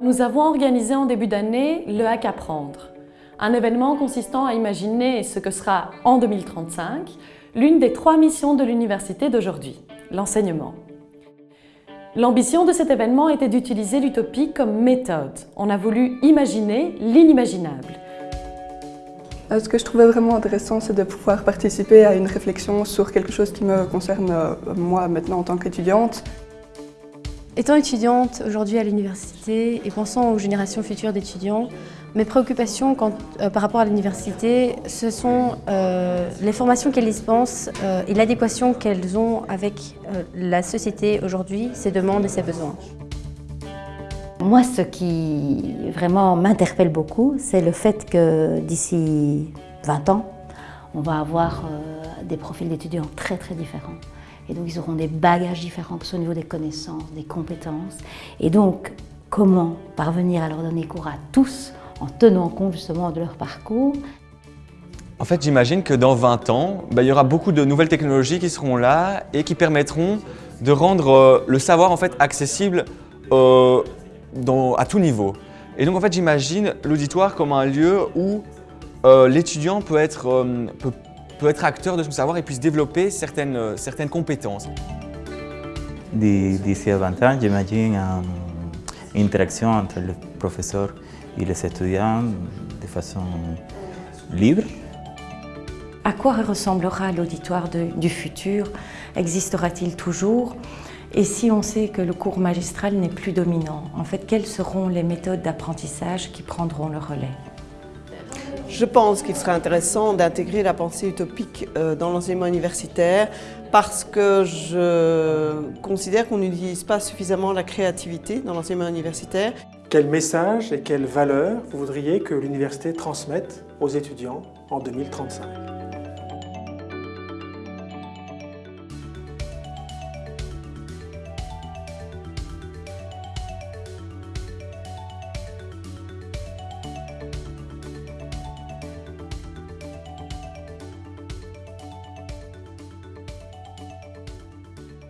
Nous avons organisé en début d'année le Hack Apprendre, un événement consistant à imaginer ce que sera en 2035 l'une des trois missions de l'université d'aujourd'hui, l'enseignement. L'ambition de cet événement était d'utiliser l'utopie comme méthode. On a voulu imaginer l'inimaginable. Euh, ce que je trouvais vraiment intéressant, c'est de pouvoir participer à une réflexion sur quelque chose qui me concerne euh, moi maintenant en tant qu'étudiante. Étant étudiante aujourd'hui à l'université et pensant aux générations futures d'étudiants, mes préoccupations euh, par rapport à l'université, ce sont euh, les formations qu'elles dispensent euh, et l'adéquation qu'elles ont avec la société aujourd'hui, ses demandes et ses besoins. Moi, ce qui vraiment m'interpelle beaucoup, c'est le fait que d'ici 20 ans, on va avoir des profils d'étudiants très très différents. Et donc, ils auront des bagages différents, que ce soit au niveau des connaissances, des compétences. Et donc, comment parvenir à leur donner cours à tous en tenant compte justement de leur parcours? En fait, j'imagine que dans 20 ans, bah, il y aura beaucoup de nouvelles technologies qui seront là et qui permettront de rendre euh, le savoir en fait, accessible euh, à tout niveau. Et donc, en fait, j'imagine l'auditoire comme un lieu où euh, l'étudiant peut être, peut être acteur de son savoir et puisse développer certaines, euh, certaines compétences. D'ici à 20 ans, j'imagine une interaction entre le professeur et les étudiants de façon libre. À quoi ressemblera l'auditoire du futur? Existera-t-il toujours? Et si on sait que le cours magistral n'est plus dominant, en fait, quelles seront les méthodes d'apprentissage qui prendront le relais? Je pense qu'il serait intéressant d'intégrer la pensée utopique euh, dans l'enseignement universitaire parce que je considère qu'on n'utilise pas suffisamment la créativité dans l'enseignement universitaire. Quel message et quelle valeur vous voudriez que l'université transmette aux étudiants en 2035